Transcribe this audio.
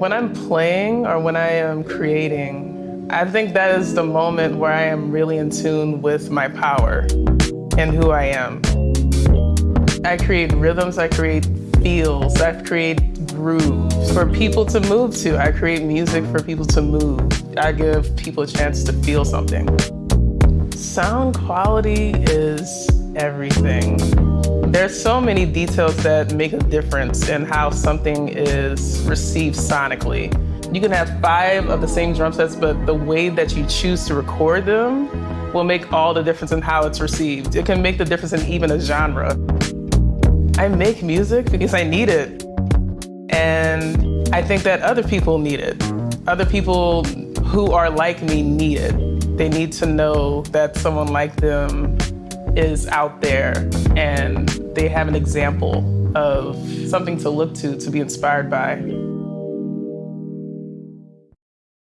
When I'm playing or when I am creating, I think that is the moment where I am really in tune with my power and who I am. I create rhythms, I create feels, I create grooves for people to move to. I create music for people to move. I give people a chance to feel something. Sound quality is everything. There's so many details that make a difference in how something is received sonically. You can have five of the same drum sets, but the way that you choose to record them will make all the difference in how it's received. It can make the difference in even a genre. I make music because I need it. And I think that other people need it. Other people who are like me need it. They need to know that someone like them is out there and they have an example of something to look to, to be inspired by.